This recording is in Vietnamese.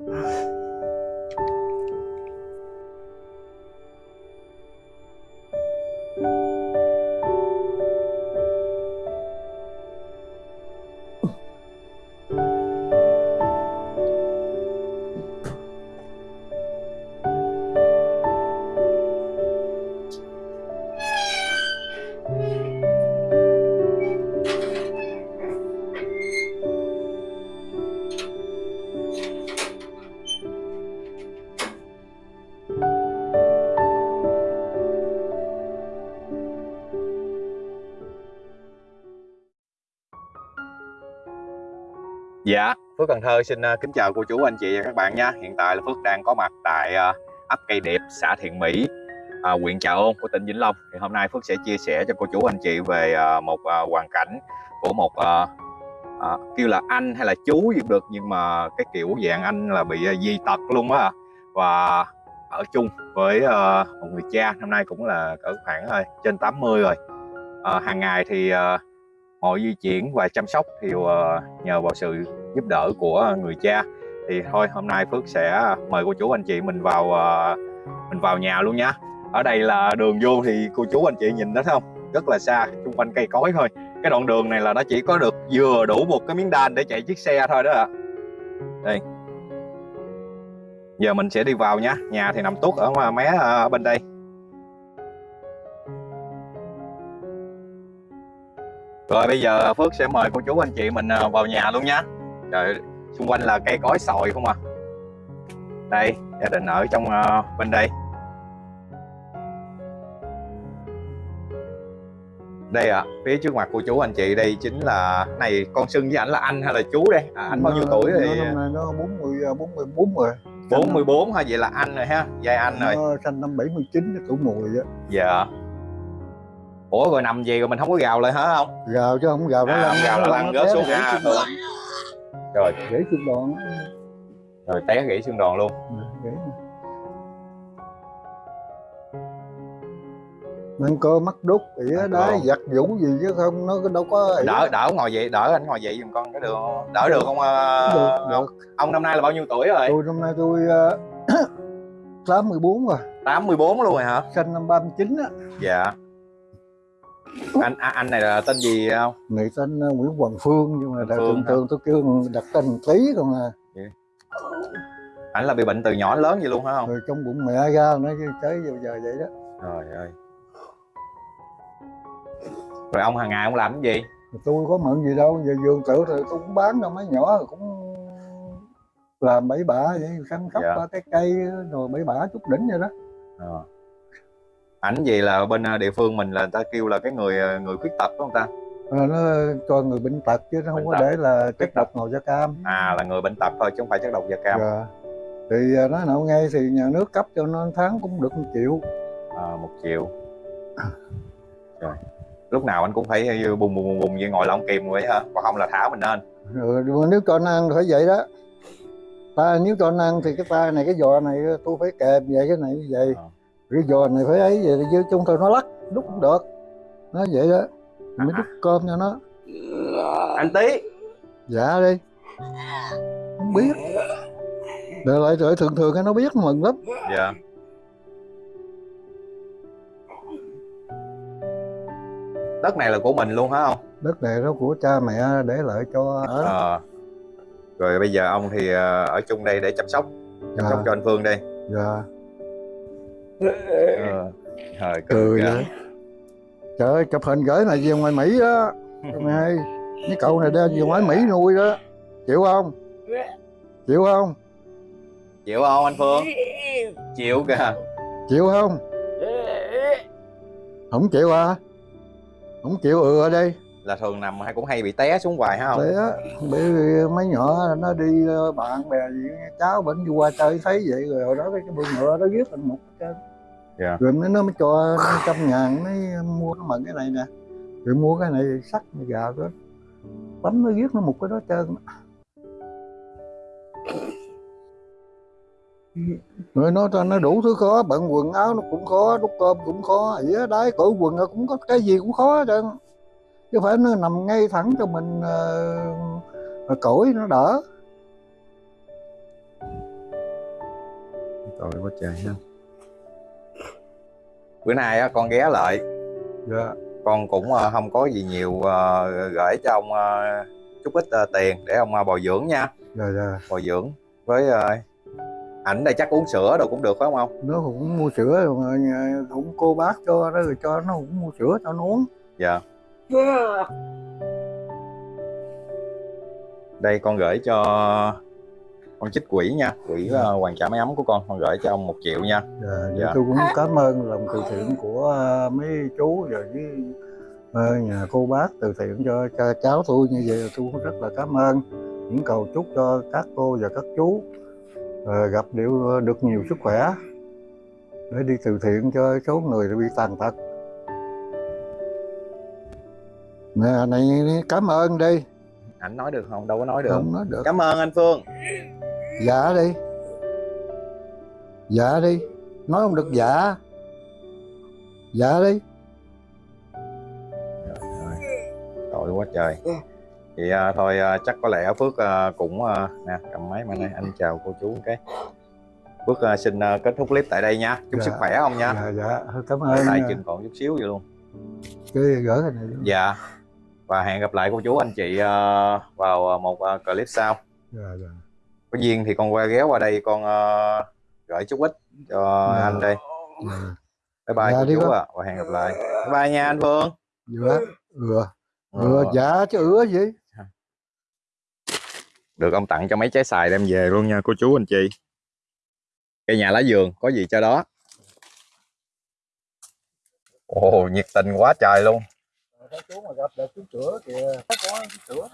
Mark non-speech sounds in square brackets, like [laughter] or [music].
Yeah. Dạ, Phước Cần Thơ xin uh, kính chào cô chú anh chị và các bạn nha. Hiện tại là Phước đang có mặt tại uh, ấp Cây Điệp, xã Thiện Mỹ, uh, huyện Trà Ôn của tỉnh Vĩnh Long. Thì hôm nay Phước sẽ chia sẻ cho cô chú anh chị về uh, một uh, hoàn cảnh của một uh, uh, kêu là anh hay là chú gì cũng được nhưng mà cái kiểu dạng anh là bị uh, di tật luôn á và ở chung với uh, một người cha năm nay cũng là cỡ khoảng uh, trên 80 rồi. Uh, hàng ngày thì uh, mọi di chuyển và chăm sóc thì ờ, nhờ vào sự giúp đỡ của người cha. Thì thôi, hôm nay Phước sẽ mời cô chú anh chị mình vào ờ, mình vào nhà luôn nhá. Ở đây là đường vô thì cô chú anh chị nhìn đó thấy không? Rất là xa, xung quanh cây cối thôi. Cái đoạn đường này là nó chỉ có được vừa đủ một cái miếng đan để chạy chiếc xe thôi đó ạ. Đây. Giờ mình sẽ đi vào nha nhà thì nằm tuốt ở mé ờ, bên đây. Rồi bây giờ Phước sẽ mời cô chú anh chị mình à, vào nhà luôn nhé Trời, xung quanh là cây cối sồi không à. Đây, gia đình ở trong uh, bên đây. Đây ạ, à, phía trước mặt cô chú anh chị đây chính là này con xưng với ảnh là anh hay là chú đây? À, Anh bao nhiêu tuổi thì năm nay nó 40, 44 rồi 44 ha, vậy là anh rồi ha, giai anh rồi. Nó sinh năm 79, tuổi mùi á. Dạ Ủa rồi nằm gì rồi mình không có gào lại hả không? Gào chứ không gào nó à, lăn gào là lăn rớt xuống ha Rồi. Gãy xương đòn Rồi té gãy xương đòn luôn. Gãy. Nên cơ mắt đúc, ỉa À, đá, giặt vũ gì chứ không nó đâu có ỉa. đỡ đỡ ngồi dậy đỡ anh ngồi dậy giùm con cái được đỡ được không ờ, được, ông? được. ông năm nay là bao nhiêu tuổi rồi? Tôi năm nay tôi [coughs] uh, 84 rồi, 84 luôn rồi hả? Sinh năm 39 á. Dạ anh à, anh này là tên gì không? Người tên uh, Nguyễn Hoàng Phương nhưng mà thường thường tôi kêu đặt tên tí còn à. Anh là bị bệnh từ nhỏ lớn gì luôn hả không? Rồi trong bụng mẹ ra nó tới giờ, giờ vậy đó. Trời ơi. Rồi ông hàng ngày ông làm cái gì? Tôi có mượn gì đâu giờ vườn tự thì tôi cũng bán đâu mấy nhỏ rồi cũng làm bẫy bả vậy săn sóc Dạ. ba cái cây rồi bẫy bả chút đỉnh vậy đó. Ờ. ảnh gì là bên ờ, địa phương mình là người ta kêu là cái người ờ, người khuyết tật phải không ta? Ờ, nó cho người bệnh tật chứ nó không Bệnh có tật. để là chất độc màu da cam. À là người bệnh tật thôi chứ không phải chất độc da cam. Dạ. thì à, nói nào ngay thì nhà nước cấp cho nó tháng cũng được một triệu. À, một triệu. Rồi. Lúc nào anh cũng phải bùng bùng bùng bùng như ngồi lông kìm vậy hả? Còn không là thả mình lên. Rồi nếu cho nó ăn phải vậy đó. Ta nếu cho nó ăn thì cái ta này cái giò này tôi phải kèm vậy cái này như vậy. Ờ. cái giò này phải ấy vậy chứ chung thôi nó lắc đúc cũng được. Nó vậy đó. Mới đút cơm cho nó. Anh tí dạ đi. Không biết. Để lại rồi thường thường cái nó biết mừng lắm. Dạ. Đất này là của mình luôn hả không đất này nó của cha mẹ để lại cho ở. Ờ. rồi bây giờ ông thì ờ, ở chung đây để chăm sóc. Chăm Dạ. sóc cho anh Phương đây dạ ờ. Trời, cười vậy. trời ơi chụp hình gửi này về ngoài mỹ đó. [laughs] Này cái cậu này đem về ngoài mỹ nuôi đó. Chịu không? Chịu không? Chịu không anh Phương? Chịu kìa. Chịu không? Không chịu à? Không chịu ừ ở đây. Là thường nằm hay cũng hay bị té xuống hoài hả không bởi vì mấy nhỏ nó đi ờ, bạn bè gì cháu bệnh đi qua chơi thấy vậy rồi đó cái bươn ngựa nó viết thành một cái Dạ. rồi nó nó mới cho trăm ngàn mới mua nó mận cái này nè. Rồi mua cái này sắt gà đó bấm nó viết nó một cái đó trơn. Rồi nó nó đủ thứ khó bận quần áo nó cũng khó đút cơm cũng khó ỉa đái cởi quần nó cũng có cái gì cũng khó trơn. Chứ phải nó nằm ngay thẳng cho mình uh, cổi nó đỡ. Tội quá trời ha bữa nay á con ghé lại. Dạ. Con cũng ờ, không có gì nhiều ờ, gửi cho ông ờ, chút ít tiền để ông bồi dưỡng nha. Dạ dạ. Bồi dưỡng với ảnh đây chắc uống sữa đâu cũng được phải không ông? Nó cũng mua sữa rồi cũng cô bác cho đó rồi cho nó cũng mua sữa cho nó uống. Dạ. Đây con gửi cho con chích quỹ nha quỹ Dạ. hoàn trả máy ấm của con con gửi cho ông một triệu nha. Dạ, Dạ. dạ. tôi cũng cảm ơn lòng từ thiện của ờ, mấy chú và với ờ, nhà cô bác từ thiện cho, cho cháu tôi như vậy. Tôi cũng rất là cảm ơn những cầu chúc cho các cô và các chú gặp đều được nhiều sức khỏe để đi từ thiện cho số người bị tàn tật. Nè này cảm ơn đi ảnh nói được không? Đâu có nói được. Không nói được. Cảm ơn anh phương dạ đi. Dạ đi. Nói không được dạ dạ đi. Tội quá trời. Thì à, thôi à, chắc có lẽ phước à, cũng à, nè cầm máy mà này anh chào cô chú cái. Phước à, xin à, kết thúc clip tại đây nha. Chúc Dạ. sức khỏe không nha. Dạ dạ. Cảm ơn tại nha. chừng còn chút xíu vậy luôn. Cái gửi cái này dạ. Và hẹn gặp lại cô chú anh chị à, vào à, một à, clip sau. Dạ dạ có duyên thì con qua ghé qua đây con à, gửi chút ít cho Dạ. anh đây. Dạ. Bye bye Dạ, chú ạ và hẹn gặp lại. Bye bye nha anh phương dạ ừ Ờ, ừ dạ chứ ứa gì? Được ông tặng cho mấy trái xài đem về luôn nha cô chú anh chị. Cây nhà lá vườn có gì cho đó. Ồ nhiệt tình quá trời luôn. Chú mà gặp được chú sữa kìa. Có chú sữa